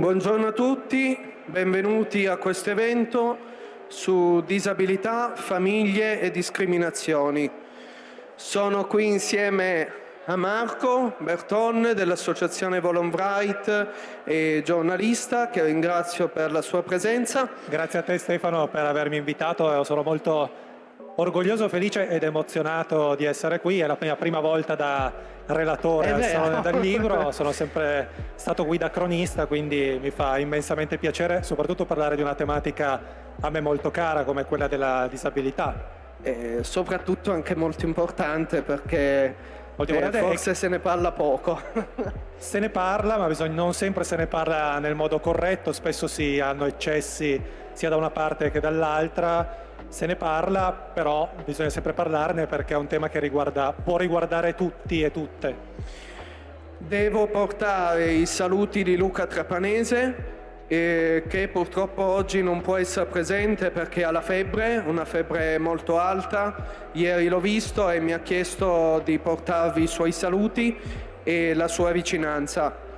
Buongiorno a tutti, benvenuti a questo evento su disabilità, famiglie e discriminazioni. Sono qui insieme a Marco Berton dell'Associazione Volonbright e giornalista che ringrazio per la sua presenza. Grazie a te Stefano per avermi invitato, sono molto orgoglioso, felice ed emozionato di essere qui, è la mia prima volta da relatore al Salone del Libro, sono sempre stato guida cronista, quindi mi fa immensamente piacere soprattutto parlare di una tematica a me molto cara come quella della disabilità. E soprattutto anche molto importante perché eh, forse se ne parla poco. se ne parla, ma bisogna, non sempre se ne parla nel modo corretto, spesso si hanno eccessi sia da una parte che dall'altra se ne parla, però bisogna sempre parlarne perché è un tema che riguarda, può riguardare tutti e tutte. Devo portare i saluti di Luca Trapanese, eh, che purtroppo oggi non può essere presente perché ha la febbre, una febbre molto alta. Ieri l'ho visto e mi ha chiesto di portarvi i suoi saluti e la sua vicinanza.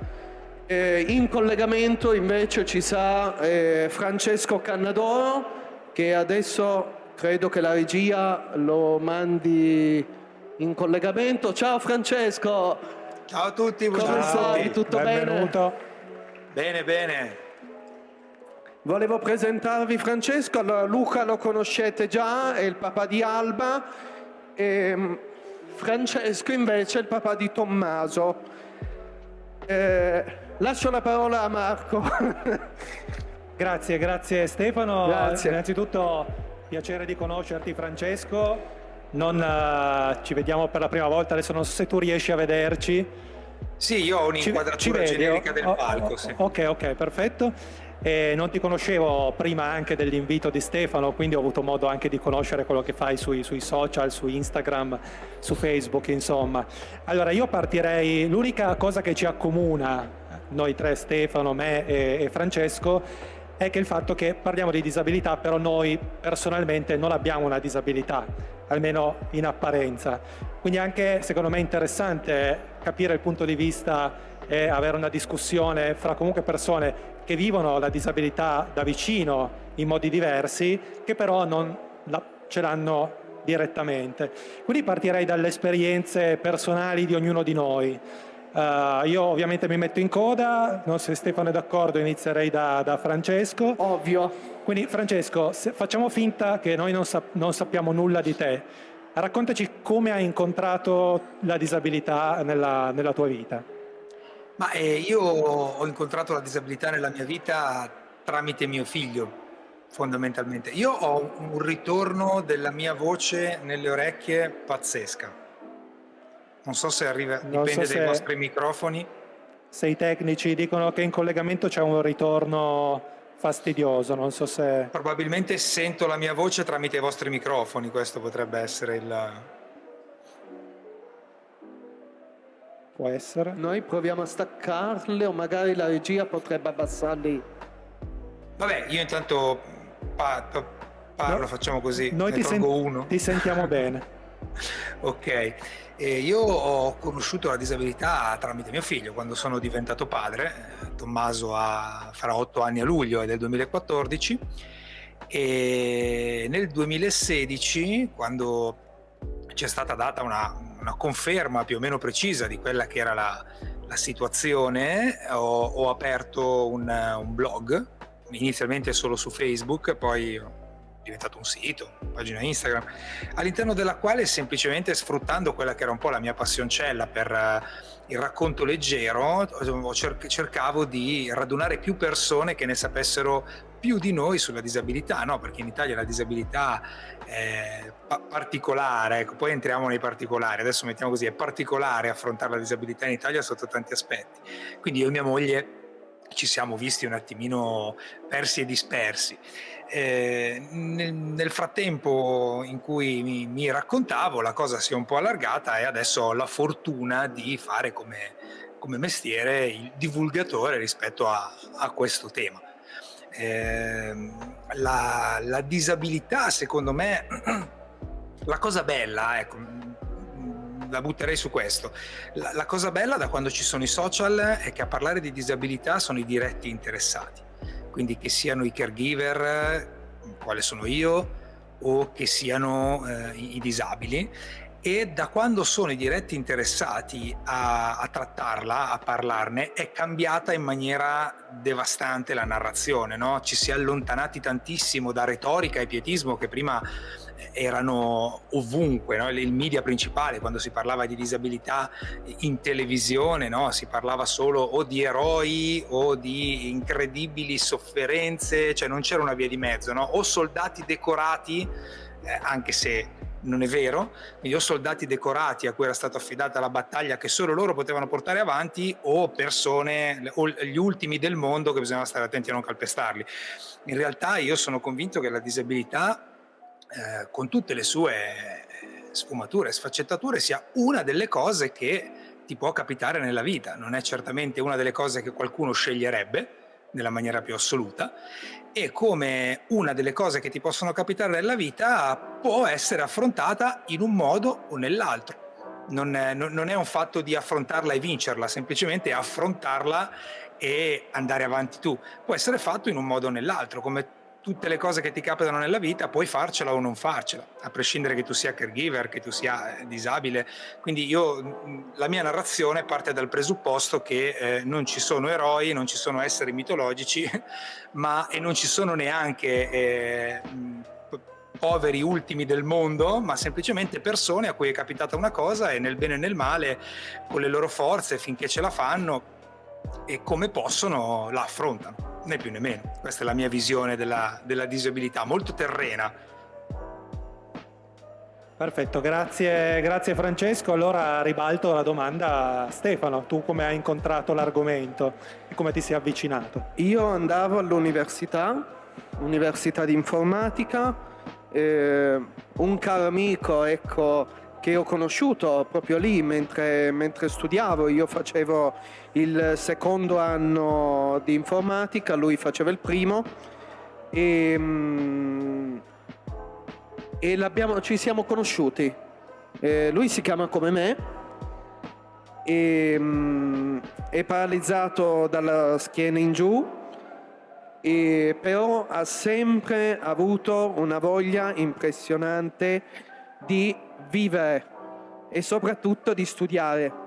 Eh, in collegamento invece ci sarà eh, Francesco Cannadoro, che adesso credo che la regia lo mandi in collegamento. Ciao Francesco! Ciao a tutti, come stai? Tutto Benvenuto. bene? Bene, bene. Volevo presentarvi Francesco, allora Luca lo conoscete già, è il papà di Alba, e mm, Francesco invece è il papà di Tommaso. Eh, lascio la parola a Marco. Grazie, grazie Stefano. Grazie. Innanzitutto piacere di conoscerti Francesco. Non uh, ci vediamo per la prima volta, adesso non so se tu riesci a vederci. Sì, io ho un'inquadratura generica del oh, palco. Sì. Ok, ok, perfetto. E non ti conoscevo prima anche dell'invito di Stefano, quindi ho avuto modo anche di conoscere quello che fai sui, sui, social, su Instagram, su Facebook, insomma. Allora io partirei, l'unica cosa che ci accomuna, noi tre, Stefano, me e, e Francesco, è che il fatto che parliamo di disabilità, però noi personalmente non abbiamo una disabilità, almeno in apparenza. Quindi anche secondo me è interessante capire il punto di vista e avere una discussione fra comunque persone che vivono la disabilità da vicino in modi diversi, che però non la, ce l'hanno direttamente. Quindi partirei dalle esperienze personali di ognuno di noi. Uh, io ovviamente mi metto in coda, non so se Stefano è d'accordo inizierei da, da, Francesco. Ovvio. Quindi Francesco, facciamo finta che noi non, sap non, sappiamo nulla di te. Raccontaci come hai incontrato la disabilità nella, nella tua vita. Ma eh, io ho incontrato la disabilità nella mia vita tramite mio figlio, fondamentalmente. Io ho un ritorno della mia voce nelle orecchie pazzesca non so se arriva, non dipende so dai vostri microfoni. Se i tecnici dicono che in collegamento c'è un ritorno fastidioso, non so se... Probabilmente sento la mia voce tramite i vostri microfoni, questo potrebbe essere il... Può essere. Noi proviamo a staccarle o magari la regia potrebbe abbassarli. Vabbè, io intanto pa parlo, no, facciamo così, noi ti, sen uno. ti sentiamo bene. ok. E io ho conosciuto la disabilità tramite mio figlio quando sono diventato padre, Tommaso ha, farà otto anni a luglio, è del 2014, e nel 2016 quando c'è stata data una, una, conferma più o meno precisa di quella che era la, la situazione, ho, ho aperto un, un blog, inizialmente solo su Facebook, poi diventato un sito, una pagina Instagram, all'interno della quale semplicemente sfruttando quella che era un po' la mia passioncella per uh, il racconto leggero, cer cercavo di radunare più persone che ne sapessero più di noi sulla disabilità, no? perché in Italia la disabilità è pa particolare, ecco, poi entriamo nei particolari, adesso mettiamo così, è particolare affrontare la disabilità in Italia sotto tanti aspetti. Quindi io e mia moglie ci siamo visti un attimino persi e dispersi. Eh, nel, nel, frattempo in cui mi, mi, raccontavo la cosa si è un po' allargata e adesso ho la fortuna di fare come, come mestiere il divulgatore rispetto a, a questo tema. Eh, la, la, disabilità secondo me, la cosa bella, ecco, la butterei su questo. La, la cosa bella da quando ci sono i social è che a parlare di disabilità sono i diretti interessati, quindi che siano i caregiver, quale sono io, o che siano eh, i, i disabili e da quando sono i diretti interessati a, a, trattarla, a parlarne, è cambiata in maniera devastante la narrazione, no? ci si è allontanati tantissimo da retorica e pietismo che prima erano ovunque, no? il media principale quando si parlava di disabilità in televisione, no? si parlava solo o di eroi o di incredibili sofferenze, cioè non c'era una via di mezzo, no? o soldati decorati, eh, anche se non è vero, quindi o soldati decorati a cui era stata affidata la battaglia che solo loro potevano portare avanti o persone, o gli ultimi del mondo che bisognava stare attenti a non calpestarli. In realtà io sono convinto che la disabilità, eh, con tutte le sue sfumature e sfaccettature, sia una delle cose che ti può capitare nella vita, non è certamente una delle cose che qualcuno sceglierebbe, nella maniera più assoluta e come una delle cose che ti possono capitare nella vita può essere affrontata in un modo o nell'altro. Non è, non è un fatto di affrontarla e vincerla, semplicemente affrontarla e andare avanti tu. Può essere fatto in un modo o nell'altro, come tutte le cose che ti capitano nella vita, puoi farcela o non farcela, a prescindere che tu sia caregiver, che tu sia eh, disabile. Quindi io, la mia narrazione parte dal presupposto che eh, non ci sono eroi, non ci sono esseri mitologici, ma e non ci sono neanche eh, poveri ultimi del mondo, ma semplicemente persone a cui è capitata una cosa e nel bene e nel male, con le loro forze, finché ce la fanno, e come possono la affrontano, né più né meno. Questa è la mia visione della, della disabilità, molto terrena. Perfetto, grazie, grazie Francesco. Allora ribalto la domanda a Stefano, tu come hai incontrato l'argomento e come ti sei avvicinato? Io andavo all'università, università di informatica, eh, un caro amico, ecco, che ho conosciuto proprio lì mentre, mentre, studiavo. Io facevo il secondo anno di informatica, lui faceva il primo e, mm, e ci siamo conosciuti. Eh, lui si chiama come me, e, mm, è paralizzato dalla schiena in giù, e però ha sempre avuto una voglia impressionante di vivere e soprattutto di studiare.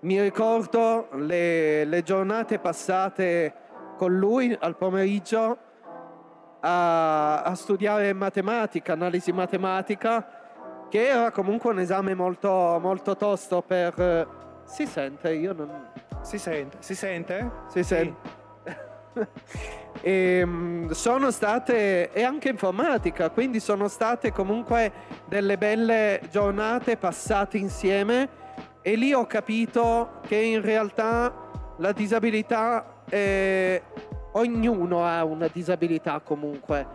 Mi ricordo le, le giornate passate con lui al pomeriggio a, a, studiare matematica, analisi matematica, che era comunque un esame molto, molto tosto per... Si sente? Io non... Si sente? Si sente? Si sente. Sì. e, ehm, sono state, e anche informatica, quindi sono state comunque delle belle giornate passate insieme e lì ho capito che in realtà la disabilità, è, ognuno ha una disabilità comunque,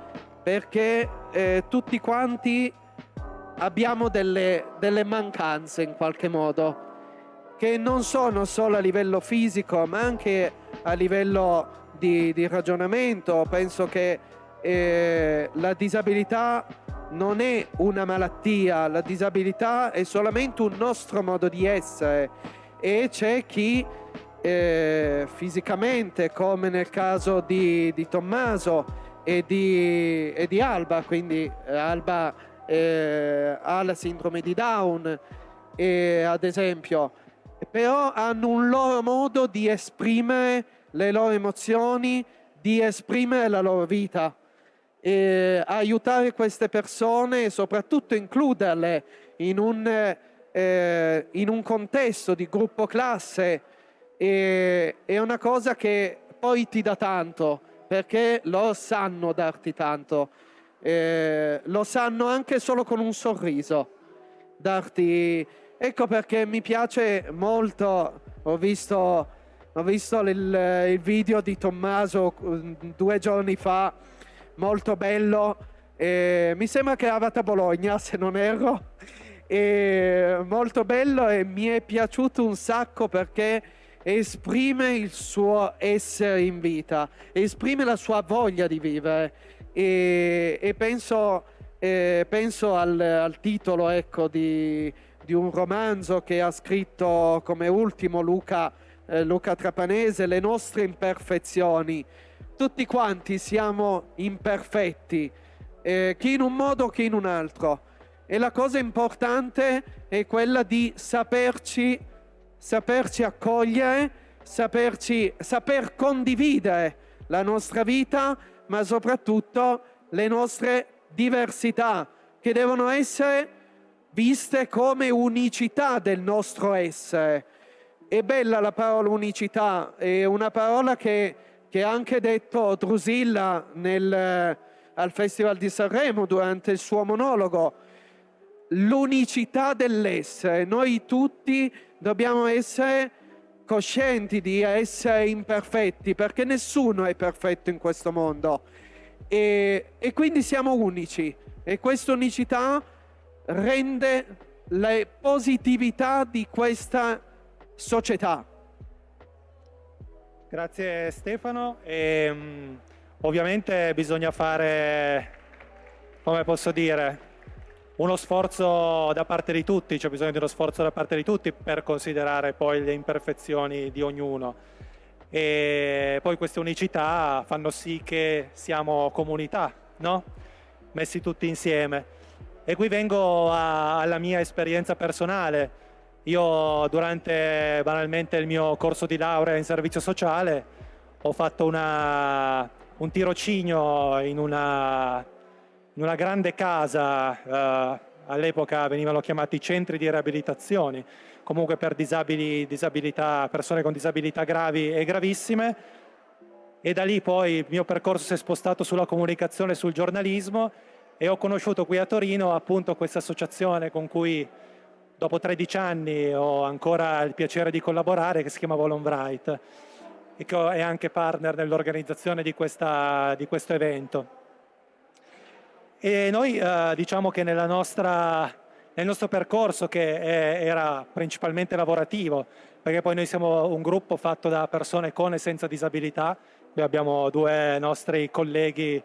perché eh, tutti quanti abbiamo delle, delle mancanze in qualche modo, che non sono solo a livello fisico, ma anche a livello di, di ragionamento, penso che eh, la disabilità non è una malattia, la disabilità è solamente un nostro modo di essere. E c'è chi eh, fisicamente, come nel caso di, di Tommaso e di, e di, Alba, quindi eh, Alba eh, ha la sindrome di Down, ad esempio, però hanno un loro modo di esprimere le loro emozioni, di esprimere la loro vita. E aiutare queste persone e soprattutto includerle in un, eh, in un contesto di gruppo classe è, è una cosa che poi ti dà tanto perché loro sanno darti tanto. Eh, lo sanno anche solo con un sorriso darti ecco perché mi piace molto ho visto ho visto il, il video di Tommaso mm, due giorni fa, molto bello. E mi sembra che eravate a Bologna, se non erro. E molto bello e mi è piaciuto un sacco perché esprime il suo essere in vita, esprime la sua voglia di vivere e, e penso, eh, penso al, al, titolo ecco, di di un romanzo che ha scritto come ultimo Luca, eh, Luca Trapanese, Le nostre imperfezioni. Tutti quanti siamo imperfetti, eh, chi in un modo, chi in un altro. E la cosa importante è quella di saperci, saperci accogliere, saperci, saper condividere la nostra vita, ma soprattutto le nostre diversità, che devono essere viste come unicità del nostro essere. È bella la parola unicità, è una parola che, ha anche detto Drusilla nel, al Festival di Sanremo durante il suo monologo. L'unicità dell'essere. Noi tutti dobbiamo essere coscienti di essere imperfetti, perché nessuno è perfetto in questo mondo. E, e quindi siamo unici. E questa unicità rende la positività di questa società. Grazie Stefano. E, um, ovviamente bisogna fare, come posso dire, uno sforzo da parte di tutti, c'è bisogno di uno sforzo da parte di tutti per considerare poi le imperfezioni di ognuno. E poi queste unicità fanno sì che siamo comunità, no? messi tutti insieme. E qui vengo a, alla mia esperienza personale. Io durante banalmente il mio corso di laurea in servizio sociale ho fatto una, un tirocinio in una, in una grande casa, eh, all'epoca venivano chiamati centri di riabilitazione, comunque per disabili, persone con disabilità gravi e gravissime, e da lì poi il mio percorso si è spostato sulla comunicazione e sul giornalismo e ho conosciuto qui a Torino appunto questa associazione con cui dopo 13 anni ho ancora il piacere di collaborare che si chiama Volonbright e che è anche partner nell'organizzazione di, di, questo evento. E noi eh, diciamo che nostra, nel nostro percorso che è, era principalmente lavorativo, perché poi noi siamo un gruppo fatto da persone con e senza disabilità, qui abbiamo due nostri colleghi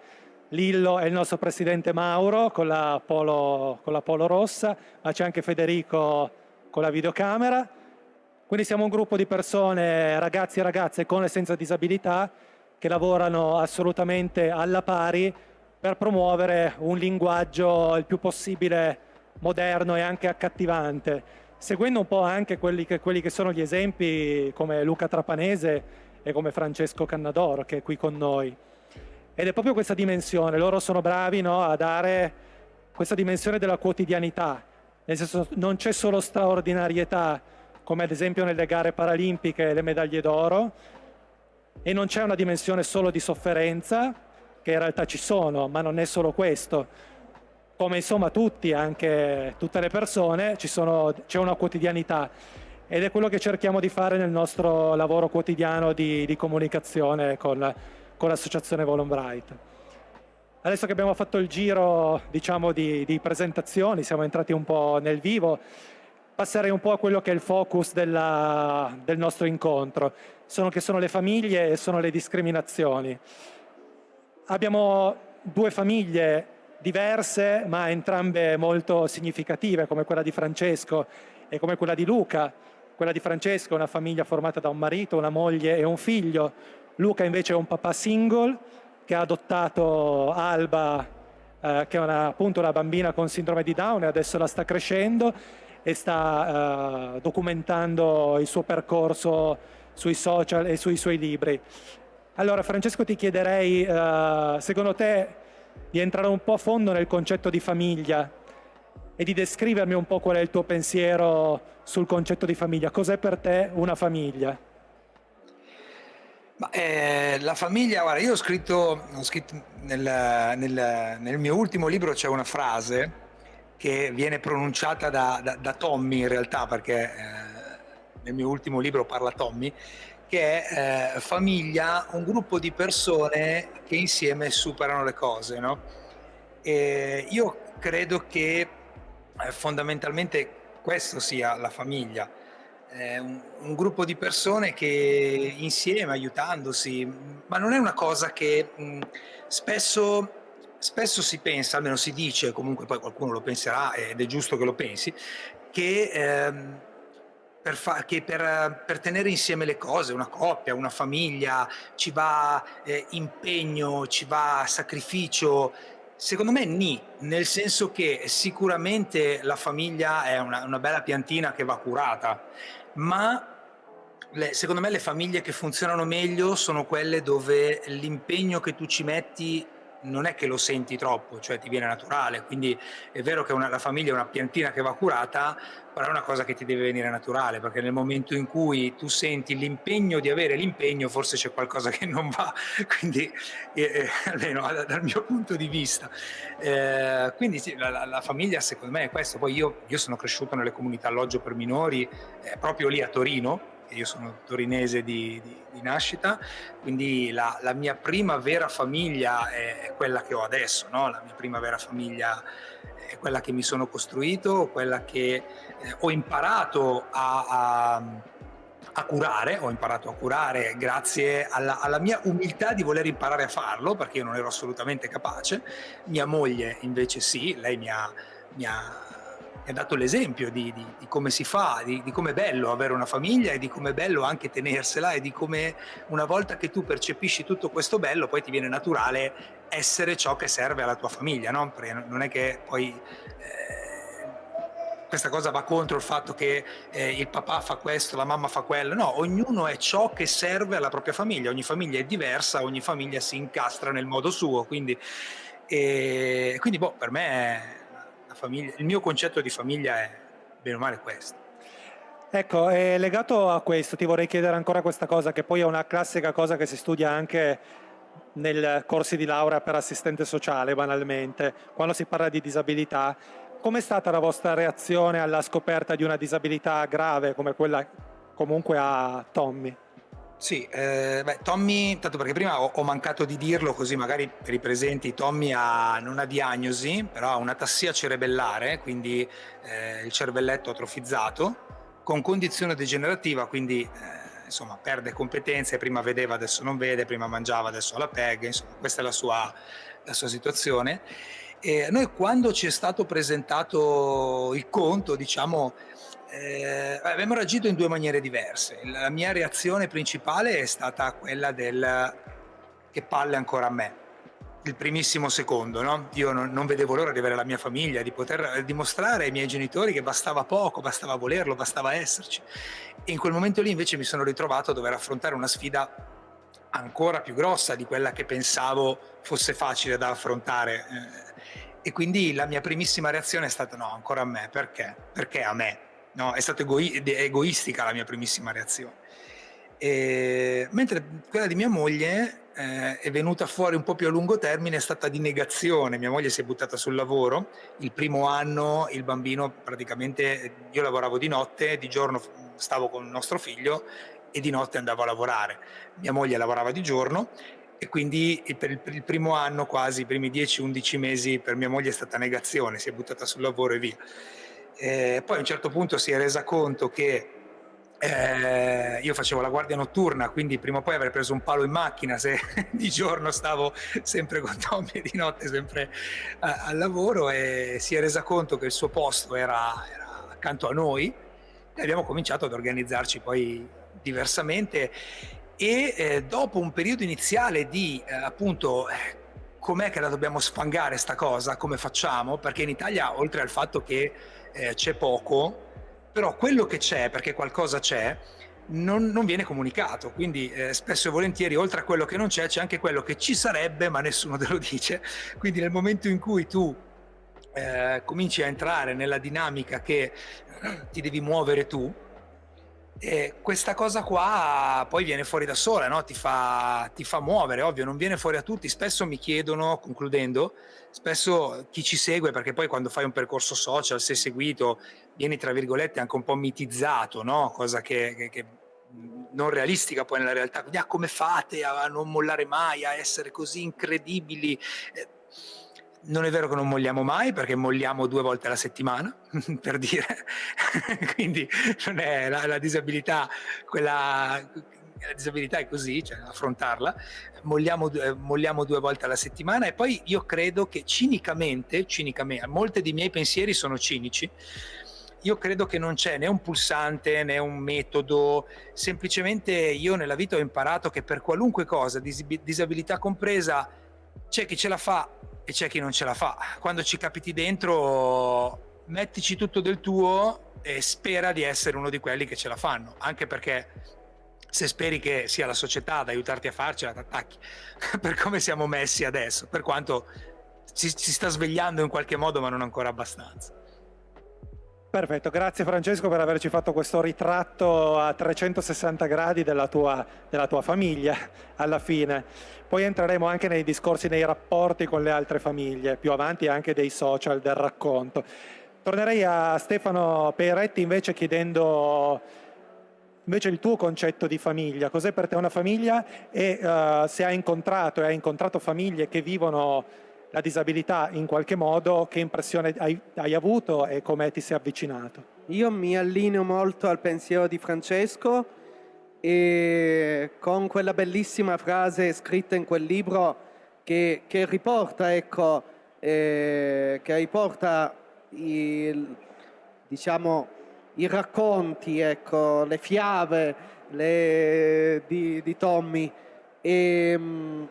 Lillo è il nostro presidente Mauro con la polo, con la polo rossa, ma c'è anche Federico con la videocamera. Quindi siamo un gruppo di persone, ragazzi e ragazze con e senza disabilità, che lavorano assolutamente alla pari per promuovere un linguaggio il più possibile moderno e anche accattivante, seguendo un po' anche quelli che, quelli che sono gli esempi come Luca Trapanese e come Francesco Cannadoro che è qui con noi. Ed è proprio questa dimensione, loro sono bravi no, a dare questa dimensione della quotidianità, nel senso non c'è solo straordinarietà, come ad esempio nelle gare paralimpiche le medaglie d'oro, e non c'è una dimensione solo di sofferenza, che in realtà ci sono, ma non è solo questo. Come insomma tutti, anche tutte le persone, c'è una quotidianità ed è quello che cerchiamo di fare nel nostro lavoro quotidiano di, di comunicazione con con l'associazione Volonbright. Adesso che abbiamo fatto il giro diciamo, di, di, presentazioni, siamo entrati un po' nel vivo, passerei un po' a quello che è il focus della, del nostro incontro, sono, che sono le famiglie e sono le discriminazioni. Abbiamo due famiglie diverse ma entrambe molto significative come quella di Francesco e come quella di Luca. Quella di Francesco è una famiglia formata da un marito, una moglie e un figlio, Luca invece è un papà single che ha adottato Alba, eh, che è una, appunto una bambina con sindrome di Down e adesso la sta crescendo e sta eh, documentando il suo percorso sui social e sui suoi libri. Allora Francesco ti chiederei, eh, secondo te, di entrare un po' a fondo nel concetto di famiglia e di descrivermi un po' qual è il tuo pensiero sul concetto di famiglia. Cos'è per te una famiglia? Ma, eh, la famiglia, guarda, io ho scritto, ho scritto nel, nel, nel, mio ultimo libro c'è una frase che viene pronunciata da, da, da Tommy in realtà, perché eh, nel mio ultimo libro parla Tommy, che è eh, famiglia, un gruppo di persone che insieme superano le cose. No? io credo che eh, fondamentalmente questo sia la famiglia eh, un, un, gruppo di persone che insieme, aiutandosi, ma non è una cosa che mh, spesso, spesso si pensa, almeno si dice, comunque poi qualcuno lo penserà ed è giusto che lo pensi, che, ehm, per, che per, per, tenere insieme le cose, una coppia, una famiglia, ci va eh, impegno, ci va sacrificio, Secondo me ni, nel senso che sicuramente la famiglia è una, una bella piantina che va curata, ma le, secondo me le famiglie che funzionano meglio sono quelle dove l'impegno che tu ci metti non è che lo senti troppo, cioè ti viene naturale, quindi è vero che una, la famiglia è una piantina che va curata, però è una cosa che ti deve venire naturale, perché nel momento in cui tu senti l'impegno di avere l'impegno, forse c'è qualcosa che non va, quindi eh, eh almeno dal mio punto di vista. Eh, quindi sì, la, la, famiglia secondo me è questo, poi io, io sono cresciuto nelle comunità alloggio per minori, eh, proprio lì a Torino, io sono torinese di, di, di nascita, quindi la, la, mia prima vera famiglia è, quella che ho adesso, no? la mia prima vera famiglia è quella che mi sono costruito, quella che eh, ho imparato a, a, a, curare, ho imparato a curare grazie alla, alla, mia umiltà di voler imparare a farlo, perché io non ero assolutamente capace, mia moglie invece sì, lei mi ha, mi ha ha dato l'esempio di, di, di, come si fa, di, di come è bello avere una famiglia e di come è bello anche tenersela e di come una volta che tu percepisci tutto questo bello poi ti viene naturale essere ciò che serve alla tua famiglia, no? Perché non è che poi eh, questa cosa va contro il fatto che eh, il papà fa questo, la mamma fa quello, no, ognuno è ciò che serve alla propria famiglia, ogni famiglia è diversa, ogni famiglia si incastra nel modo suo, quindi, eh, quindi boh, per me famiglia, il mio concetto di famiglia è bene o male questo. Ecco, legato a questo ti vorrei chiedere ancora questa cosa, che poi è una classica cosa che si studia anche nei corsi di laurea per assistente sociale, banalmente, quando si parla di disabilità. Com'è stata la vostra reazione alla scoperta di una disabilità grave come quella comunque a Tommy? Sì, eh, beh, Tommy, tanto perché prima ho, ho, mancato di dirlo così magari per i presenti, Tommy ha, non ha diagnosi, però ha una tassia cerebellare, quindi eh, il cervelletto atrofizzato, con condizione degenerativa, quindi eh, insomma perde competenze, prima vedeva, adesso non vede, prima mangiava, adesso ha la PEG, insomma questa è la sua, la sua situazione. E noi quando ci è stato presentato il conto, diciamo, eh, abbiamo reagito in due maniere diverse. La mia reazione principale è stata quella del che palle ancora a me. Il primissimo secondo, no? Io non, non, vedevo l'ora di avere la mia famiglia, di poter dimostrare ai miei genitori che bastava poco, bastava volerlo, bastava esserci. E in quel momento lì invece mi sono ritrovato a dover affrontare una sfida ancora più grossa di quella che pensavo fosse facile da affrontare. E quindi la mia primissima reazione è stata no, ancora a me, perché? Perché a me? No? è stata egoi egoistica la mia primissima reazione. E, mentre quella di mia moglie eh, è venuta fuori un po' più a lungo termine, è stata di negazione. Mia moglie si è buttata sul lavoro. Il primo anno il bambino praticamente, io lavoravo di notte, di giorno stavo con il nostro figlio e di notte andavo a lavorare. Mia moglie lavorava di giorno e quindi per il, per il primo anno, quasi i primi 10-11 mesi, per mia moglie è stata negazione, si è buttata sul lavoro e via. Eh, poi a un certo punto si è resa conto che eh, io facevo la guardia notturna, quindi prima o poi avrei preso un palo in macchina se di giorno stavo sempre con Tommy e di notte sempre a, al lavoro e si è resa conto che il suo posto era, era accanto a noi e abbiamo cominciato ad organizzarci poi diversamente e eh, dopo un periodo iniziale di eh, appunto com'è che la dobbiamo sfangare sta cosa, come facciamo, perché in Italia oltre al fatto che eh, c'è poco, però quello che c'è, perché qualcosa c'è, non, non, viene comunicato, quindi eh, spesso e volentieri oltre a quello che non c'è c'è anche quello che ci sarebbe ma nessuno te lo dice, quindi nel momento in cui tu eh, cominci a entrare nella dinamica che ti devi muovere tu, e questa cosa qua poi viene fuori da sola, no? ti, fa, ti, fa, muovere, ovvio, non viene fuori a tutti. Spesso mi chiedono, concludendo, spesso chi ci segue, perché poi quando fai un percorso social, sei seguito, vieni tra virgolette anche un po' mitizzato, no? cosa che, che, che non realistica poi nella realtà. Quindi, ah, come fate a non mollare mai, a essere così incredibili? Eh, non è vero che non molliamo mai perché molliamo due volte alla settimana, per dire, quindi la, la disabilità, quella, la disabilità è così, cioè affrontarla, molliamo, molliamo, due volte alla settimana e poi io credo che cinicamente, cinicamente, molte dei miei pensieri sono cinici, io credo che non c'è né un pulsante né un metodo, semplicemente io nella vita ho imparato che per qualunque cosa, disabilità compresa, c'è chi ce la fa e c'è chi non ce la fa. Quando ci capiti dentro, mettici tutto del tuo e spera di essere uno di quelli che ce la fanno, anche perché se speri che sia la società ad aiutarti a farcela, ti attacchi, per come siamo messi adesso, per quanto si, si sta svegliando in qualche modo ma non ancora abbastanza. Perfetto, grazie Francesco per averci fatto questo ritratto a 360 gradi della tua, della tua, famiglia alla fine. Poi entreremo anche nei discorsi, nei rapporti con le altre famiglie, più avanti anche dei social, del racconto. Tornerei a Stefano Peretti invece chiedendo invece il tuo concetto di famiglia, cos'è per te una famiglia e uh, se hai incontrato e hai incontrato famiglie che vivono la disabilità in qualche modo, che impressione hai, hai avuto e come ti sei avvicinato? Io mi allineo molto al pensiero di Francesco e con quella bellissima frase scritta in quel libro che, che riporta, ecco, eh, che riporta il, diciamo, i racconti, ecco, le fiabe le, di, di Tommy. E, mh,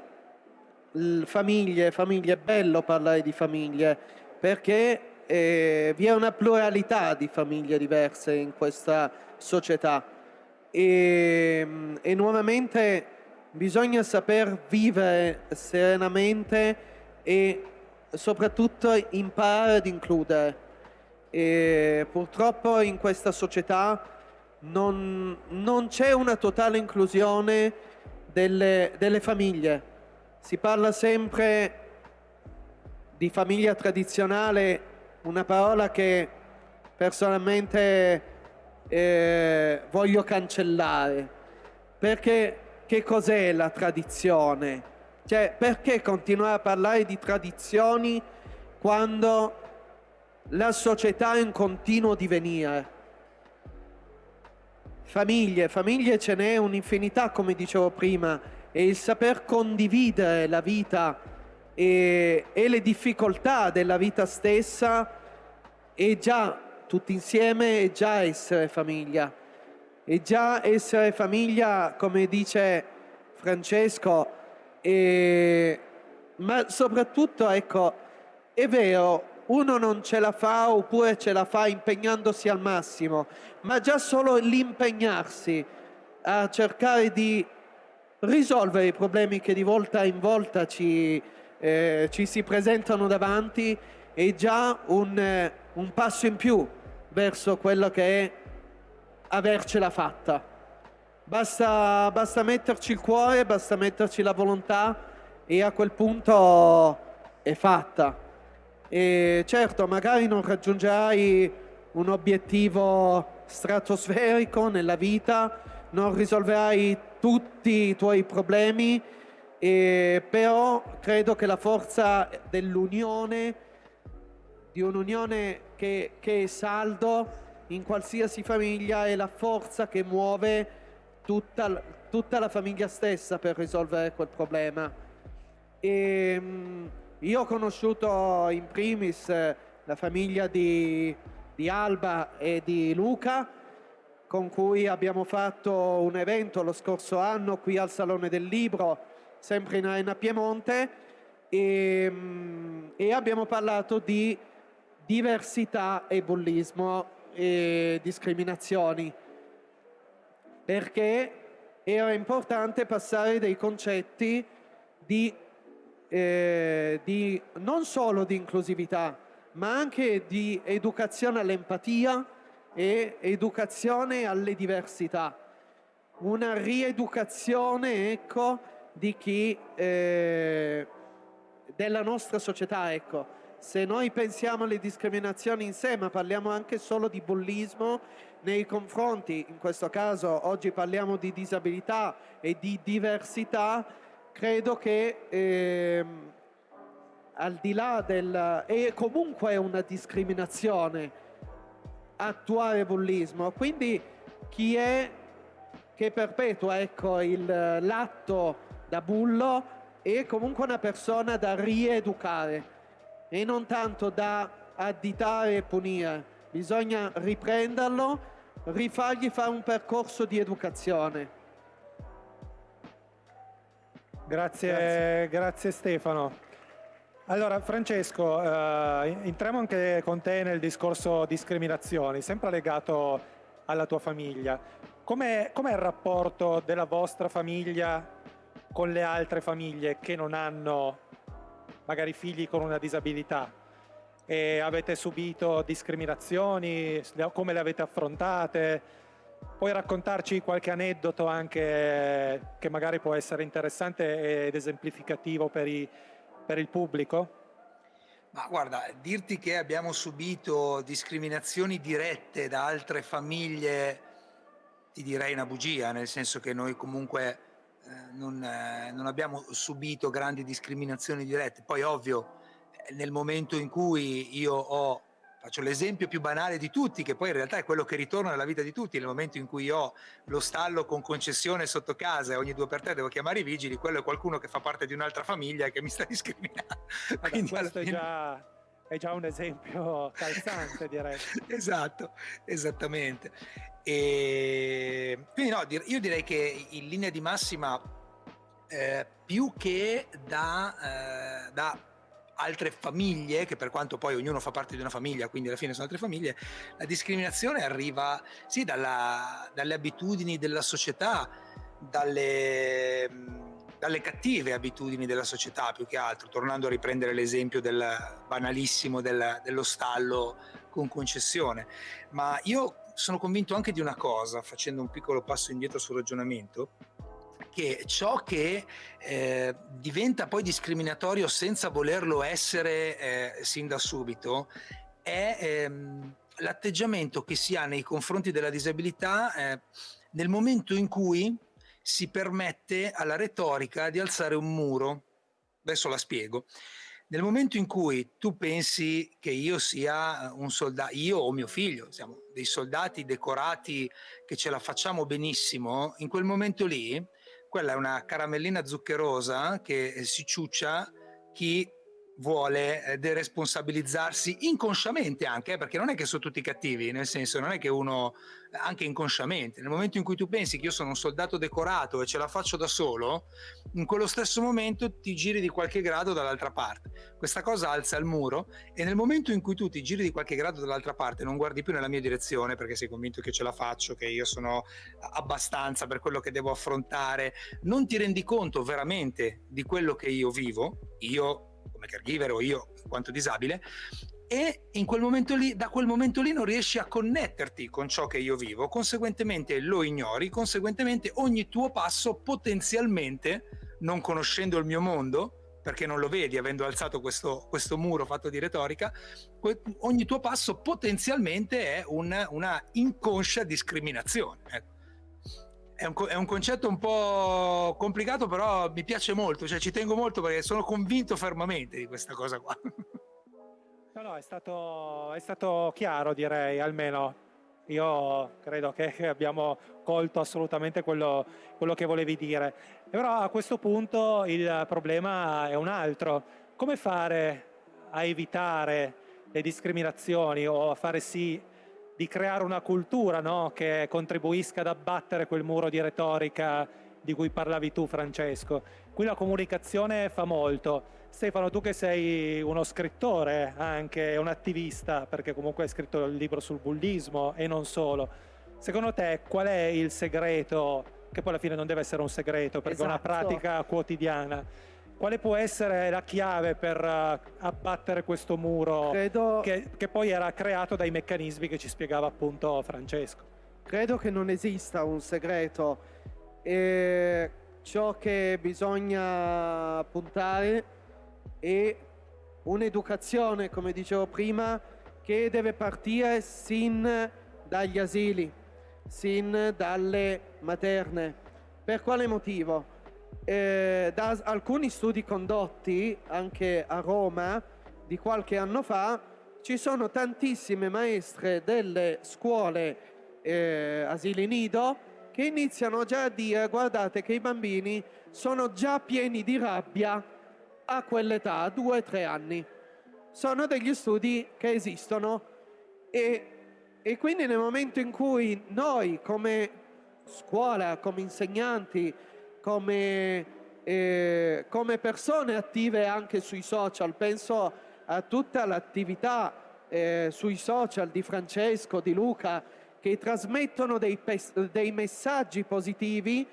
famiglie, famiglie, è bello parlare di famiglie perché eh, vi è una pluralità di famiglie diverse in questa società e, e nuovamente bisogna saper vivere serenamente e soprattutto imparare ad includere. E purtroppo in questa società non, non c'è una totale inclusione delle, delle famiglie si parla sempre di famiglia tradizionale, una parola che personalmente eh, voglio cancellare, perché che cos'è la tradizione? Cioè, perché continuare a parlare di tradizioni quando la società è in continuo divenire? Famiglie, famiglie ce n'è un'infinità, come dicevo prima, e il saper condividere la vita e, e le difficoltà della vita stessa è già tutti insieme, è già essere famiglia. È già essere famiglia, come dice Francesco, e, ma soprattutto, ecco, è vero, uno non ce la fa oppure ce la fa impegnandosi al massimo, ma già solo l'impegnarsi a cercare di risolvere i problemi che di volta in volta ci, eh, ci si presentano davanti è già un, eh, un passo in più verso quello che è avercela fatta. Basta, basta metterci il cuore, basta metterci la volontà e a quel punto è fatta. E certo, magari non raggiungerai un obiettivo stratosferico nella vita, non risolverai tutti i tuoi problemi, eh, però credo che la forza dell'unione, di un'unione che, che è saldo in qualsiasi famiglia, è la forza che muove tutta, tutta la famiglia stessa per risolvere quel problema. E, ehm, io ho conosciuto in primis la famiglia di, di Alba e di Luca, con cui abbiamo fatto un evento lo scorso anno qui al Salone del Libro, sempre in Arena Piemonte, e, mm, e abbiamo parlato di diversità e bullismo e discriminazioni, perché era importante passare dei concetti di, eh, di non solo di inclusività, ma anche di educazione all'empatia, e educazione alle diversità, una rieducazione ecco, di chi, eh, della nostra società. Ecco. Se noi pensiamo alle discriminazioni in sé, ma parliamo anche solo di bullismo nei confronti, in questo caso oggi parliamo di disabilità e di diversità, credo che eh, al di là del... è comunque una discriminazione attuare bullismo. Quindi chi è che perpetua ecco, l'atto da bullo è comunque una persona da rieducare e non tanto da additare e punire, bisogna riprenderlo, rifargli fare un percorso di educazione. Grazie, grazie. grazie Stefano. Allora Francesco, eh, entriamo anche con te nel discorso discriminazioni, sempre legato alla tua famiglia. Com'è, com'è il rapporto della vostra famiglia con le altre famiglie che non hanno magari figli con una disabilità? E avete subito discriminazioni? Come le avete affrontate? Puoi raccontarci qualche aneddoto anche che magari può essere interessante ed esemplificativo per i per il pubblico? Ma guarda, dirti che abbiamo subito discriminazioni dirette da altre famiglie, ti direi una bugia, nel senso che noi comunque eh, non, eh, non abbiamo subito grandi discriminazioni dirette. Poi ovvio, nel momento in cui io ho Faccio l'esempio più banale di tutti, che poi in realtà è quello che ritorna nella vita di tutti. Nel momento in cui ho lo stallo con concessione sotto casa e ogni due per tre devo chiamare i vigili, quello è qualcuno che fa parte di un'altra famiglia e che mi sta discriminando. Vabbè, Quindi questo fine... è, già, è già un esempio calzante, direi. esatto, esattamente. E quindi no, io direi che in linea di massima, eh, più che da, eh, da altre famiglie, che per quanto poi ognuno fa parte di una famiglia, quindi alla fine sono altre famiglie, la discriminazione arriva sì dalla, dalle abitudini della società, dalle, dalle, cattive abitudini della società più che altro, tornando a riprendere l'esempio del banalissimo del, dello stallo con concessione. Ma io sono convinto anche di una cosa, facendo un piccolo passo indietro sul ragionamento, che ciò che eh, diventa poi discriminatorio senza volerlo essere eh, sin da subito è ehm, l'atteggiamento che si ha nei confronti della disabilità eh, nel momento in cui si permette alla retorica di alzare un muro. Adesso la spiego. Nel momento in cui tu pensi che io sia un soldato, io o mio figlio, siamo dei soldati decorati che ce la facciamo benissimo, in quel momento lì quella è una caramellina zuccherosa che si ciuccia chi vuole eh, deresponsabilizzarsi inconsciamente anche, eh, perché non è che sono tutti cattivi, nel senso non è che uno, anche inconsciamente, nel momento in cui tu pensi che io sono un soldato decorato e ce la faccio da solo, in quello stesso momento ti giri di qualche grado dall'altra parte. Questa cosa alza il muro e nel momento in cui tu ti giri di qualche grado dall'altra parte non guardi più nella mia direzione perché sei convinto che ce la faccio, che io sono abbastanza per quello che devo affrontare, non ti rendi conto veramente di quello che io vivo, io come caregiver o io in quanto disabile, e in quel momento lì, da quel momento lì non riesci a connetterti con ciò che io vivo, conseguentemente lo ignori, conseguentemente ogni tuo passo potenzialmente, non conoscendo il mio mondo, perché non lo vedi avendo alzato questo, questo muro fatto di retorica, ogni tuo passo potenzialmente è una, una inconscia discriminazione. Ecco è un, è un, concetto un po' complicato, però mi piace molto, cioè ci tengo molto perché sono convinto fermamente di questa cosa qua. No, no, è stato, è stato chiaro, direi, almeno. Io credo che abbiamo colto assolutamente quello, quello che volevi dire. Però a questo punto il problema è un altro. Come fare a evitare le discriminazioni o a fare sì di creare una cultura no? che contribuisca ad abbattere quel muro di retorica di cui parlavi tu Francesco. Qui la comunicazione fa molto. Stefano, tu che sei uno scrittore anche, un attivista, perché comunque hai scritto il libro sul bullismo e non solo, secondo te qual è il segreto, che poi alla fine non deve essere un segreto perché esatto. è una esatto. pratica quotidiana, quale può essere la chiave per uh, abbattere questo muro Credo... che, che, poi era creato dai meccanismi che ci spiegava appunto Francesco? Credo che non esista un segreto. E ciò che bisogna puntare è un'educazione, come dicevo prima, che deve partire sin dagli asili, sin dalle materne. Per quale motivo? Eh, da alcuni studi condotti anche a Roma di qualche anno fa, ci sono tantissime maestre delle scuole eh, asili nido che iniziano già a dire guardate che i bambini sono già pieni di rabbia a quell'età, o tre anni. Sono degli studi che esistono e e quindi nel momento in cui noi come scuola, come insegnanti, come, eh, come persone attive anche sui social, penso a tutta l'attività eh, sui social di Francesco, di Luca, che trasmettono dei, dei messaggi positivi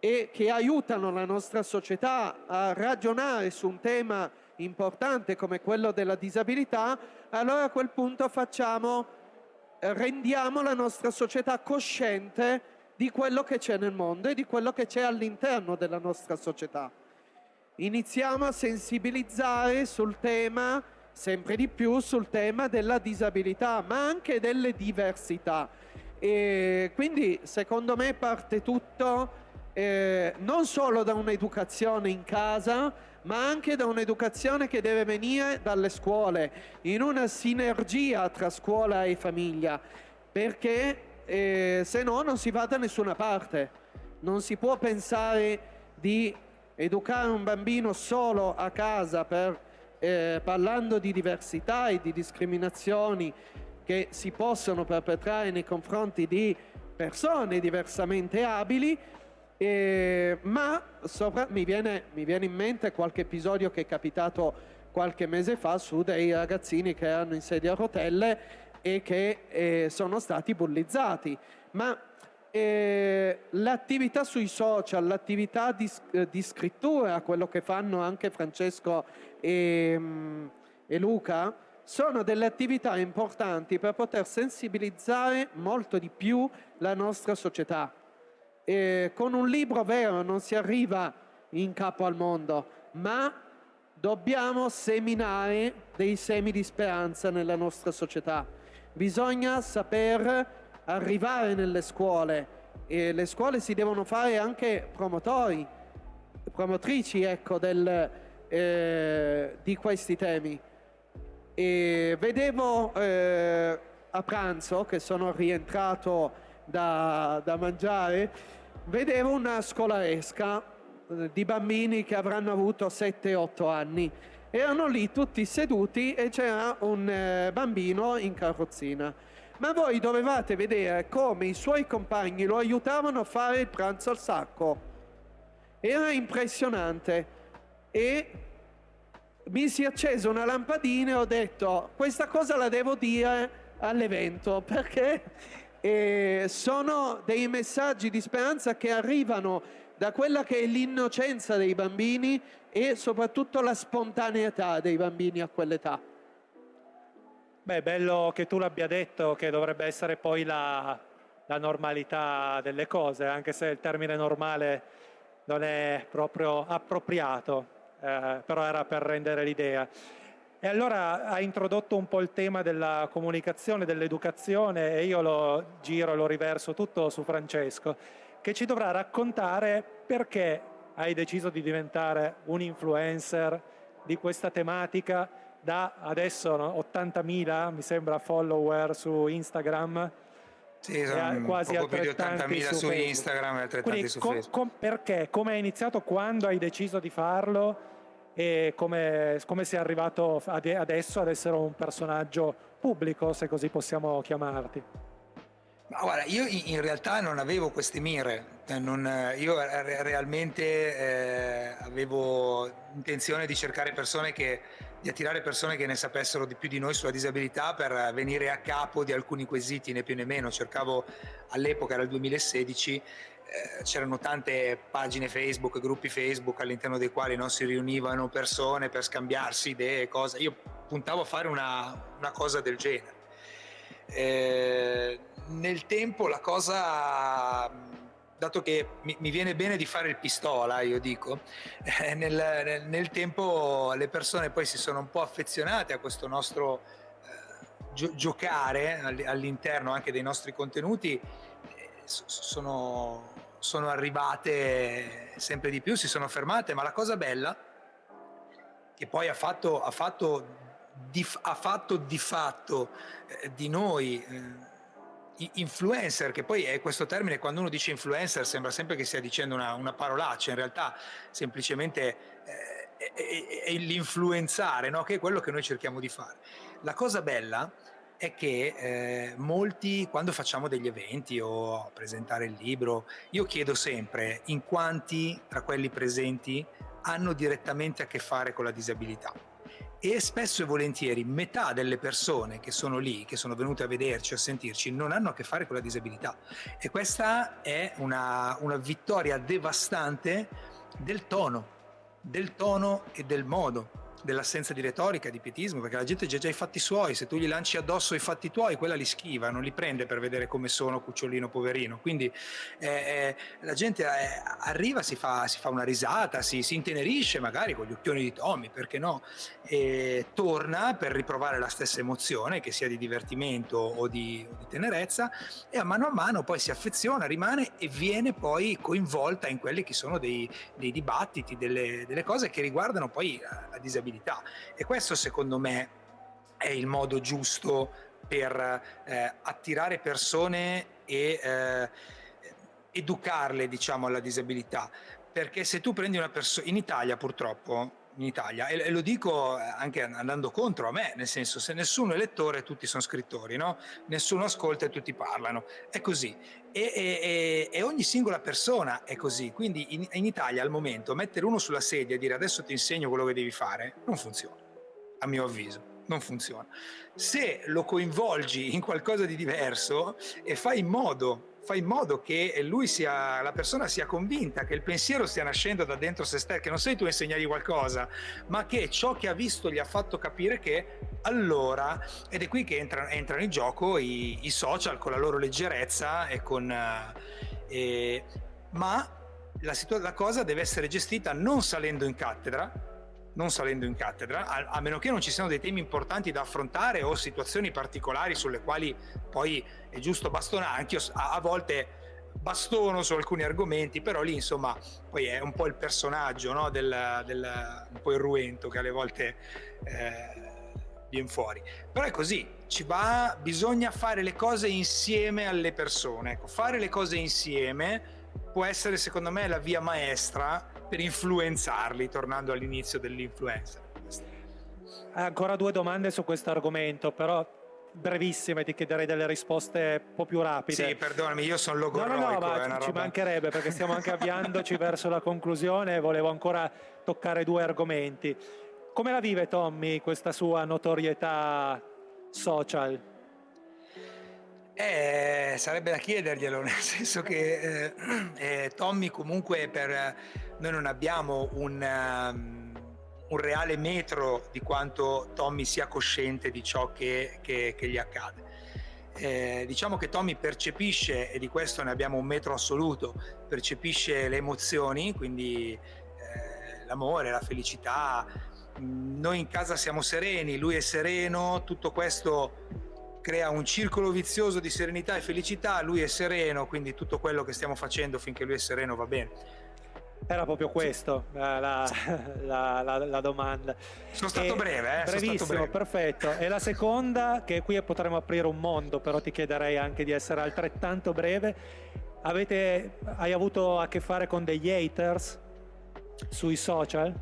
e che aiutano la nostra società a ragionare su un tema importante come quello della disabilità, allora a quel punto facciamo, rendiamo la nostra società cosciente di quello che c'è nel mondo e di quello che c'è all'interno della nostra società. Iniziamo a sensibilizzare sul tema sempre di più sul tema della disabilità, ma anche delle diversità. E quindi secondo me parte tutto eh, non solo da un'educazione in casa, ma anche da un'educazione che deve venire dalle scuole, in una sinergia tra scuola e famiglia, perché eh, se no non si va da nessuna parte. Non si può pensare di educare un bambino solo a casa per eh, parlando di diversità e di discriminazioni che si possono perpetrare nei confronti di persone diversamente abili, eh, ma sopra, mi, viene, mi viene in mente qualche episodio che è capitato qualche mese fa su dei ragazzini che erano in sedia a rotelle e che eh, sono stati bullizzati. Ma eh, l'attività sui social, l'attività di, eh, di, scrittura, quello che fanno anche Francesco e, mm, e Luca, sono delle attività importanti per poter sensibilizzare molto di più la nostra società. E con un libro vero non si arriva in capo al mondo, ma dobbiamo seminare dei semi di speranza nella nostra società. Bisogna saper arrivare nelle scuole e le scuole si devono fare anche promotori, promotrici ecco, del, eh, di questi temi. E vedevo eh, a pranzo, che sono rientrato da, da mangiare, vedevo una scolaresca eh, di bambini che avranno avuto 7-8 anni. Erano lì tutti seduti e c'era un eh, bambino in carrozzina ma voi dovevate vedere come i suoi compagni lo aiutavano a fare il pranzo al sacco. Era impressionante e mi si è accesa una lampadina e ho detto questa cosa la devo dire all'evento perché eh, sono dei messaggi di speranza che arrivano da quella che è l'innocenza dei bambini e soprattutto la spontaneità dei bambini a quell'età. Beh, bello che tu l'abbia detto che dovrebbe essere poi la, la, normalità delle cose, anche se il termine normale non è proprio appropriato, eh, però era per rendere l'idea. E allora ha introdotto un po' il tema della comunicazione, dell'educazione e io lo giro lo riverso tutto su Francesco, che ci dovrà raccontare perché hai deciso di diventare un influencer di questa tematica da adesso no, 80.000 mi sembra follower su Instagram sì, sono quasi poco più di 80.000 su, su Instagram e altrettanti Quindi, su com, com, perché? Come hai iniziato? Quando hai deciso di farlo? E come, come sei arrivato adesso ad essere un personaggio pubblico, se così possiamo chiamarti? Ma guarda, io in realtà non avevo queste mire, cioè non, io realmente eh, avevo intenzione di cercare persone che di attirare persone che ne sapessero di più di noi sulla disabilità per venire a capo di alcuni quesiti, né più né meno. Cercavo all'epoca, era il 2016, eh, c'erano tante pagine Facebook, gruppi Facebook all'interno dei quali non si riunivano persone per scambiarsi idee, cose. Io puntavo a fare una, una cosa del genere. Eh, nel tempo la cosa dato che mi, mi, viene bene di fare il pistola, io dico, eh, nel, nel, nel, tempo le persone poi si sono un po' affezionate a questo nostro eh, gio giocare all'interno anche dei nostri contenuti, eh, sono, sono arrivate sempre di più, si sono fermate, ma la cosa bella che poi ha fatto, ha fatto, di, ha fatto di fatto eh, di noi eh, influencer, che poi è questo termine, quando uno dice influencer sembra sempre che stia dicendo una, una parolaccia, in realtà semplicemente eh, è, è, l'influenzare, no? che è quello che noi cerchiamo di fare. La cosa bella è che eh, molti, quando facciamo degli eventi o presentare il libro, io chiedo sempre in quanti tra quelli presenti hanno direttamente a che fare con la disabilità. E spesso e volentieri metà delle persone che sono lì, che sono venute a vederci, a sentirci, non hanno a che fare con la disabilità. E questa è una, una vittoria devastante del tono, del tono e del modo dell'assenza di retorica, di pietismo, perché la gente ha già i fatti suoi, se tu gli lanci addosso i fatti tuoi, quella li schiva, non li prende per vedere come sono cucciolino poverino. Quindi eh, eh, la gente eh, arriva, si fa, si fa, una risata, si, si, intenerisce magari con gli occhioni di Tommy, perché no? E torna per riprovare la stessa emozione, che sia di divertimento o di, o di tenerezza, e a mano a mano poi si affeziona, rimane e viene poi coinvolta in quelli che sono dei, dei dibattiti, delle, delle cose che riguardano poi la disabilità disabilità e questo secondo me è il modo giusto per eh, attirare persone e eh, educarle diciamo alla disabilità. Perché se tu prendi una persona in Italia purtroppo in Italia. E, lo dico anche andando contro a me nel senso se nessuno è lettore tutti sono scrittori no? nessuno ascolta e tutti parlano. È così. E, e, e ogni singola persona è così. Quindi in, in Italia al momento mettere uno sulla sedia e dire adesso ti insegno quello che devi fare non funziona a mio avviso. Non funziona. Se lo coinvolgi in qualcosa di diverso e fai in modo fai in modo che lui sia, la persona sia convinta che il pensiero stia nascendo da dentro se stesso, che non sei tu a insegnargli qualcosa, ma che ciò che ha visto gli ha fatto capire che allora, ed è qui che entrano, entrano in gioco i, i, social con la loro leggerezza e con... Eh, ma la, la cosa deve essere gestita non salendo in cattedra, non salendo in cattedra, a, a, meno che non ci siano dei temi importanti da affrontare o situazioni particolari sulle quali poi è giusto bastonare, anche io a, a volte bastono su alcuni argomenti, però lì insomma poi è un po' il personaggio, no? del, del, un po' irruento che alle volte eh, viene fuori. Però è così, ci va, bisogna fare le cose insieme alle persone, ecco, fare le cose insieme può essere secondo me la via maestra per influenzarli, tornando all'inizio dell'influencer. Ancora due domande su questo argomento, però brevissime, ti chiederei delle risposte un po' più rapide. Sì, perdonami, io sono logorroico. No, no, no, ma ci roba... mancherebbe perché stiamo anche avviandoci verso la conclusione e volevo ancora toccare due argomenti. Come la vive Tommy questa sua notorietà social? Eh, sarebbe da chiederglielo, nel senso che eh, eh, Tommy comunque per noi non abbiamo un, um, un, reale metro di quanto Tommy sia cosciente di ciò che, che, che gli accade. Eh, diciamo che Tommy percepisce, e di questo ne abbiamo un metro assoluto, percepisce le emozioni, quindi eh, l'amore, la felicità. Noi in casa siamo sereni, lui è sereno, tutto questo crea un circolo vizioso di serenità e felicità, lui è sereno, quindi tutto quello che stiamo facendo finché lui è sereno va bene. Era proprio questo la, la, la, la, domanda. Sono stato e breve, eh? Brevissimo, stato breve. perfetto. E la seconda, che qui potremmo aprire un mondo, però ti chiederei anche di essere altrettanto breve. Avete, hai avuto a che fare con degli haters sui social?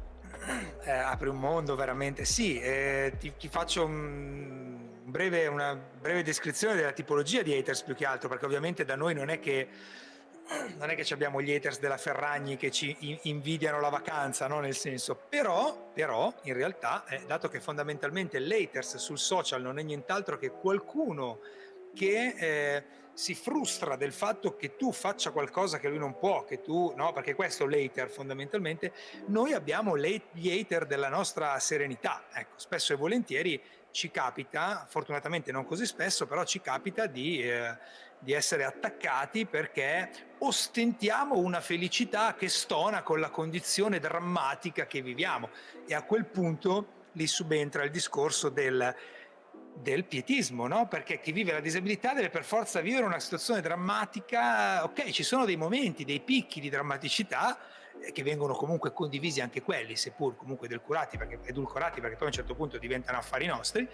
Eh, apri un mondo veramente. Sì, eh, ti, ti faccio un breve, una breve descrizione della tipologia di haters più che altro, perché ovviamente da noi non è che non è che abbiamo gli haters della Ferragni che ci invidiano la vacanza, no? nel senso, però, però in realtà, eh, dato che fondamentalmente l'haters sul social non è nient'altro che qualcuno che eh, si frustra del fatto che tu faccia qualcosa che lui non può, che tu, no, perché questo l'hater fondamentalmente, noi abbiamo gli hater della nostra serenità, ecco, spesso e volentieri ci capita, fortunatamente non così spesso, però ci capita di, eh, di essere attaccati perché ostentiamo una felicità che stona con la condizione drammatica che viviamo e a quel punto lì subentra il discorso del, del pietismo, no? perché chi vive la disabilità deve per forza vivere una situazione drammatica, ok ci sono dei momenti, dei picchi di drammaticità che vengono comunque condivisi anche quelli, seppur comunque edulcorati perché, edulcorati perché poi a un certo punto diventano affari nostri,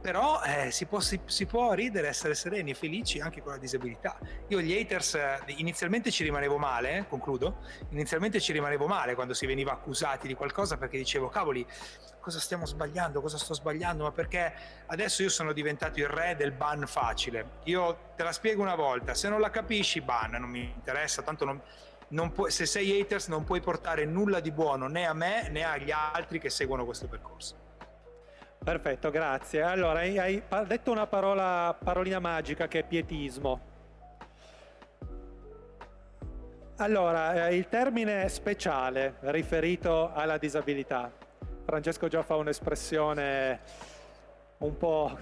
però eh, si, può, si, si, può, ridere, essere sereni e felici anche con la disabilità. Io gli haters eh, inizialmente ci rimanevo male, eh, concludo, inizialmente ci rimanevo male quando si veniva accusati di qualcosa perché dicevo cavoli cosa stiamo sbagliando, cosa sto sbagliando, ma perché adesso io sono diventato il re del ban facile. Io te la spiego una volta, se non la capisci ban, non mi interessa, tanto non puoi, se sei haters non puoi portare nulla di buono né a me né agli altri che seguono questo percorso. Perfetto, grazie. Allora, hai detto una parola, parolina magica che è pietismo. Allora, eh, il termine speciale riferito alla disabilità. Francesco già fa un'espressione un po'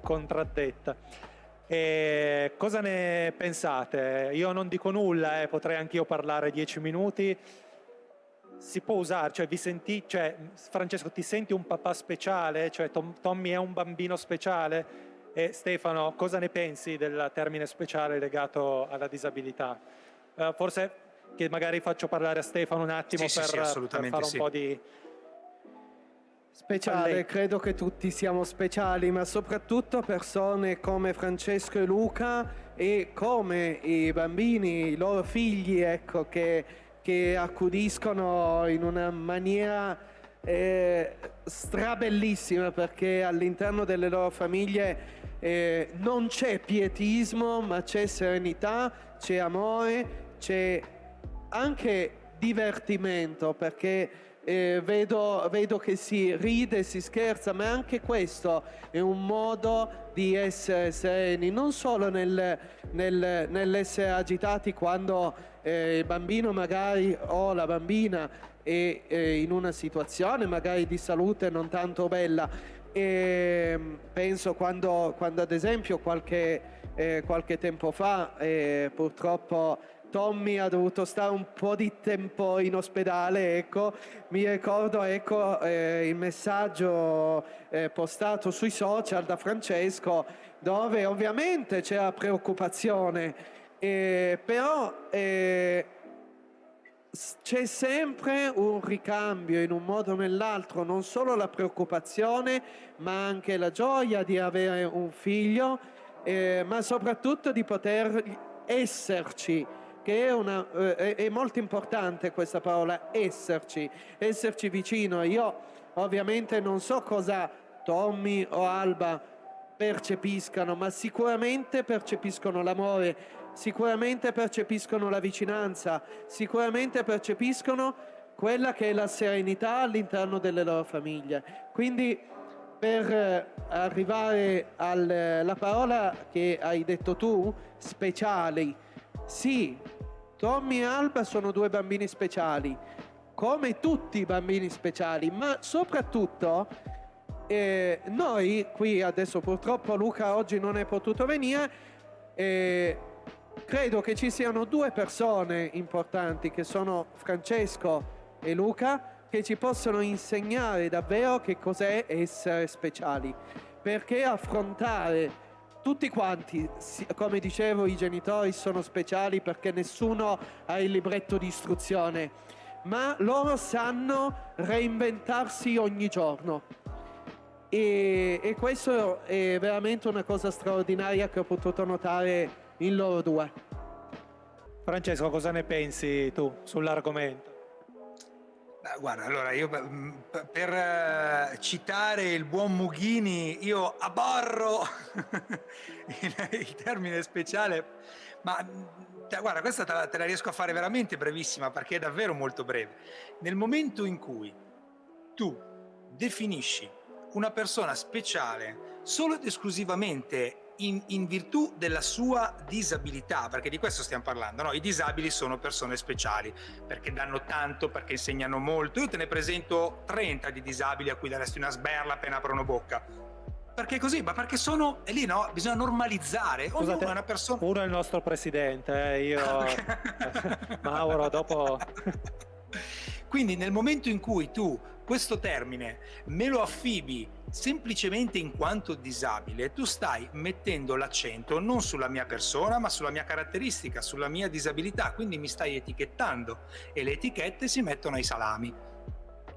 contraddetta. E cosa ne pensate? Io non dico nulla, eh, potrei anch'io parlare dieci minuti. Si può usare, cioè vi senti, cioè, Francesco ti senti un papà speciale? Cioè Tom, Tommy è un bambino speciale? E Stefano, cosa ne pensi del termine speciale legato alla disabilità? Uh, forse che magari faccio parlare a Stefano un attimo sì, per, sì, sì, per, fare un po' di Speciale, credo che tutti siamo speciali, ma soprattutto persone come Francesco e Luca e come i bambini, i loro figli, ecco, che, che accudiscono in una maniera eh, strabellissima perché all'interno delle loro famiglie eh, non c'è pietismo, ma c'è serenità, c'è amore, c'è anche divertimento perché eh, vedo, vedo, che si ride, si scherza, ma anche questo è un modo di essere sereni, non solo nel, nel, nell'essere agitati quando eh, il bambino magari o la bambina è eh, in una situazione magari di salute non tanto bella. E penso quando, quando ad esempio qualche, eh, qualche tempo fa eh, purtroppo Tommy ha dovuto stare un po' di tempo in ospedale, ecco, mi ricordo ecco, eh, il messaggio eh, postato sui social da Francesco dove ovviamente c'era preoccupazione, eh, però eh, c'è sempre un ricambio in un modo o nell'altro, non solo la preoccupazione ma anche la gioia di avere un figlio, eh, ma soprattutto di poter esserci che è, una, eh, è, molto importante questa parola, esserci, esserci vicino. Io ovviamente non so cosa Tommy o Alba percepiscano, ma sicuramente percepiscono l'amore, sicuramente percepiscono la vicinanza, sicuramente percepiscono quella che è la serenità all'interno delle loro famiglie. Quindi per eh, arrivare alla parola che hai detto tu, speciali, sì, Tommy e Alba sono due bambini speciali, come tutti i bambini speciali, ma soprattutto eh, noi qui adesso purtroppo Luca oggi non è potuto venire, eh, credo che ci siano due persone importanti che sono Francesco e Luca che ci possono insegnare davvero che cos'è essere speciali, perché affrontare tutti quanti, come dicevo, i genitori sono speciali perché nessuno ha il libretto di istruzione, ma loro sanno reinventarsi ogni giorno. E, e questo è veramente una cosa straordinaria che ho potuto notare in loro due. Francesco, cosa ne pensi tu sull'argomento? Guarda, allora io per eh, citare il buon Mughini, io aborro il, termine speciale, ma guarda, questa te la, te la riesco a fare veramente brevissima perché è davvero molto breve. Nel momento in cui tu definisci una persona speciale solo ed esclusivamente in, in, virtù della sua disabilità, perché di questo stiamo parlando, no? i disabili sono persone speciali, perché danno tanto, perché insegnano molto, io te ne presento 30 di disabili a cui daresti una sberla appena aprono bocca, perché così? Ma perché sono è lì, no? Bisogna normalizzare. Scusate, una persona. Uno è il nostro presidente, eh? io. Mauro, dopo. Quindi nel momento in cui tu questo termine me lo affibi semplicemente in quanto disabile, tu stai mettendo l'accento non sulla mia persona, ma sulla mia caratteristica, sulla mia disabilità, quindi mi stai etichettando e le etichette si mettono ai salami.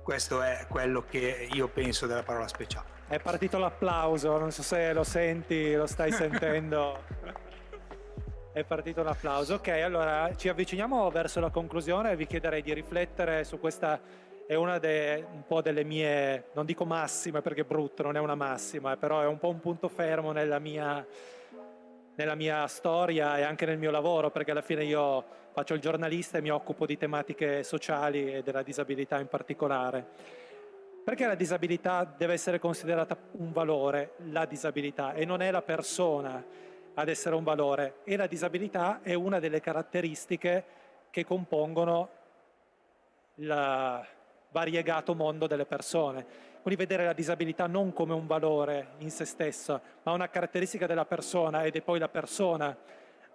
Questo è quello che io penso della parola speciale. È partito l'applauso, non so se lo senti, lo stai sentendo. È partito l'applauso. Ok, allora ci avviciniamo verso la conclusione e vi chiederei di riflettere su questa, è una de, un po' delle mie, non dico massime perché è brutto, non è una massima, però è un po' un punto fermo nella mia, nella mia storia e anche nel mio lavoro, perché alla fine io faccio il giornalista e mi occupo di tematiche sociali e della disabilità in particolare. Perché la disabilità deve essere considerata un valore, la disabilità, e non è la persona ad essere un valore e la disabilità è una delle caratteristiche che compongono il variegato mondo delle persone. Quindi vedere la disabilità non come un valore in se stesso, ma una caratteristica della persona ed è poi la persona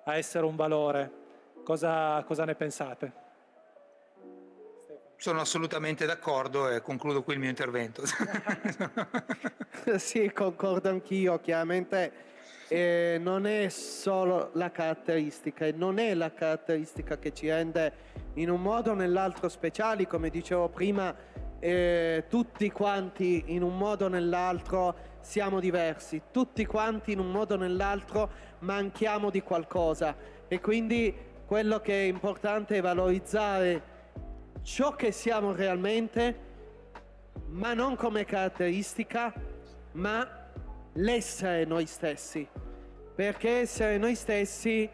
a essere un valore. Cosa, cosa ne pensate? Sono assolutamente d'accordo e concludo qui il mio intervento. sì, concordo anch'io. Chiaramente eh, non è solo la caratteristica e non è la caratteristica che ci rende in un modo o nell'altro speciali, come dicevo prima, eh, tutti quanti in un modo o nell'altro siamo diversi, tutti quanti in un modo o nell'altro manchiamo di qualcosa. E quindi quello che è importante è valorizzare ciò che siamo realmente, ma non come caratteristica, ma l'essere noi stessi, perché essere noi stessi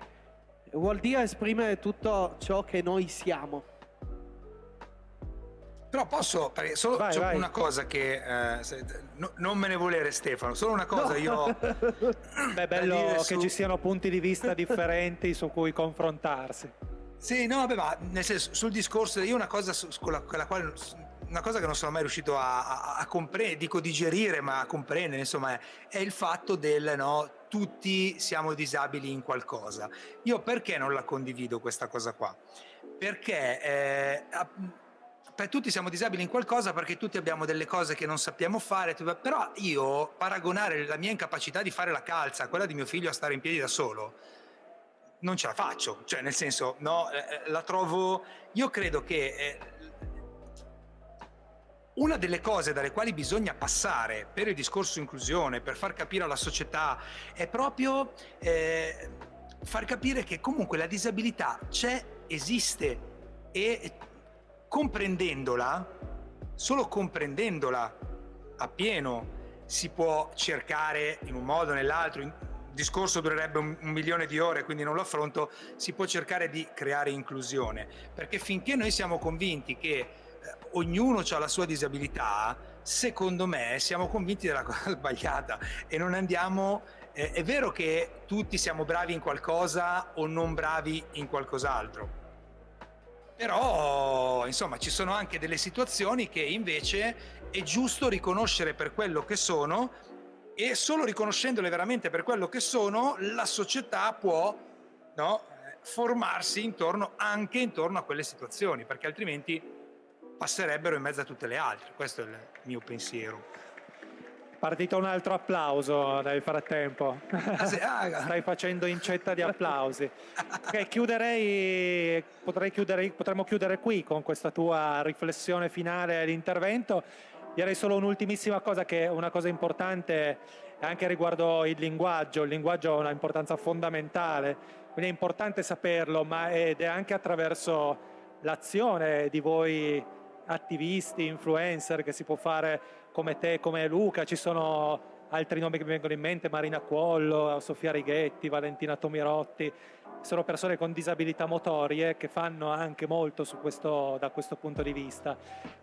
vuol dire esprimere tutto ciò che noi siamo. Però posso, solo vai, vai. una cosa che eh, se, no, non me ne volere Stefano, solo una cosa no. io... Beh, è bello che su... ci siano punti di vista differenti su cui confrontarsi. Sì, no, vabbè, ma nel senso, sul discorso, io una cosa su, con, la, con la quale una cosa che non sono mai riuscito a, a, a comprendere, dico digerire, ma a comprendere, insomma, è, è il fatto del no, tutti siamo disabili in qualcosa. Io perché non la condivido questa cosa qua? Perché eh, per tutti siamo disabili in qualcosa perché tutti abbiamo delle cose che non sappiamo fare, però io paragonare la mia incapacità di fare la calza a quella di mio figlio a stare in piedi da solo, non ce la faccio, cioè nel senso, no, eh, eh la trovo, io credo che eh, una delle cose dalle quali bisogna passare per il discorso inclusione, per far capire alla società, è proprio eh, far capire che comunque la disabilità c'è, esiste e comprendendola, solo comprendendola appieno si può cercare in un modo o nell'altro, il discorso durerebbe un, un, milione di ore, quindi non lo affronto, si può cercare di creare inclusione, perché finché noi siamo convinti che ognuno ha la sua disabilità, secondo me siamo convinti della cosa sbagliata e non andiamo... Eh, è vero che tutti siamo bravi in qualcosa o non bravi in qualcos'altro, però insomma ci sono anche delle situazioni che invece è giusto riconoscere per quello che sono e solo riconoscendole veramente per quello che sono la società può no, formarsi intorno, anche intorno a quelle situazioni perché altrimenti passerebbero in mezzo a tutte le altre. Questo è il mio pensiero. Partito un altro applauso nel frattempo. Ah, sì, ah, Stai facendo incetta di applausi. Okay, chiuderei, chiudere, potremmo chiudere qui con questa tua riflessione finale all'intervento. Direi solo un'ultimissima cosa che è una cosa importante anche riguardo il linguaggio. Il linguaggio ha un'importanza fondamentale, quindi è importante saperlo, ma ed è anche attraverso l'azione di voi attivisti, influencer che si può fare come te, come Luca, ci sono altri nomi che mi vengono in mente, Marina Cuollo, Sofia Righetti, Valentina Tomirotti, sono persone con disabilità motorie che fanno anche molto questo, da questo punto di vista.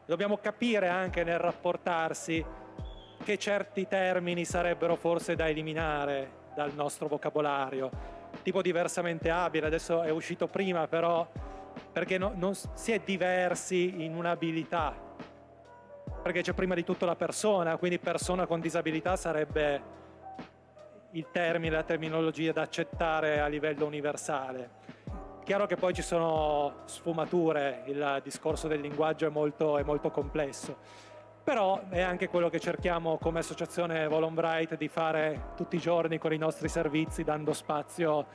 Dobbiamo capire anche nel rapportarsi che certi termini sarebbero forse da eliminare dal nostro vocabolario, tipo diversamente abile, adesso è uscito prima però perché no, non, si è diversi in un'abilità, perché c'è prima di tutto la persona, quindi persona con disabilità sarebbe il termine, la terminologia da accettare a livello universale. Chiaro che poi ci sono sfumature, il discorso del linguaggio è molto, è molto complesso, però è anche quello che cerchiamo come associazione Volon di fare tutti i giorni con i nostri servizi, dando spazio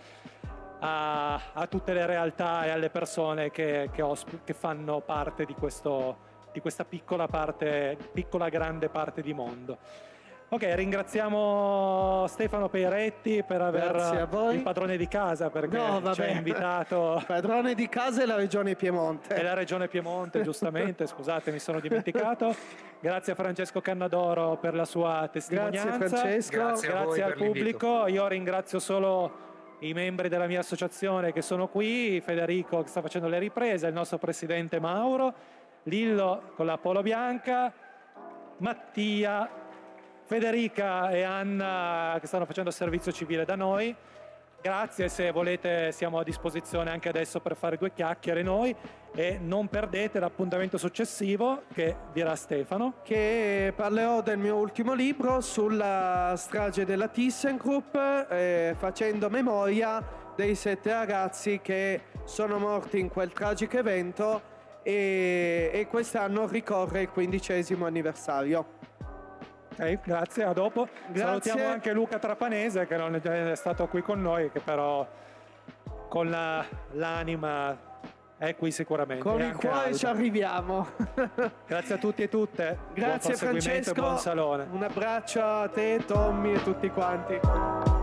a, a tutte le realtà e alle persone che, che, che fanno parte di, questo, di questa piccola parte, piccola grande parte di mondo. Ok, ringraziamo Stefano Peiretti per aver il padrone di casa perché no, ci ha invitato. Padrone di casa è la regione Piemonte. È la regione Piemonte, giustamente, scusate, mi sono dimenticato. Grazie a Francesco Cannadoro per la sua testimonianza. Grazie Francesco. Grazie, Grazie al pubblico. Io ringrazio solo i membri della mia associazione che sono qui, Federico che sta facendo le riprese, il nostro presidente Mauro, Lillo con la polo bianca, Mattia Federica e Anna che stanno facendo servizio civile da noi. Grazie, se volete siamo a disposizione anche adesso per fare due chiacchiere noi e non perdete l'appuntamento successivo che dirà Stefano. Che parlerò del mio ultimo libro sulla strage della ThyssenKrupp eh, facendo memoria dei sette ragazzi che sono morti in quel tragico evento e, e quest'anno ricorre il quindicesimo anniversario. Ok, grazie, a dopo. Grazie. Salutiamo anche Luca Trapanese che non è stato qui con noi, che però con l'anima è qui sicuramente. Con il cuore ci arriviamo. Grazie a tutti e tutte. Grazie buon Francesco. buon salone. Un abbraccio a te, Tommy e tutti quanti.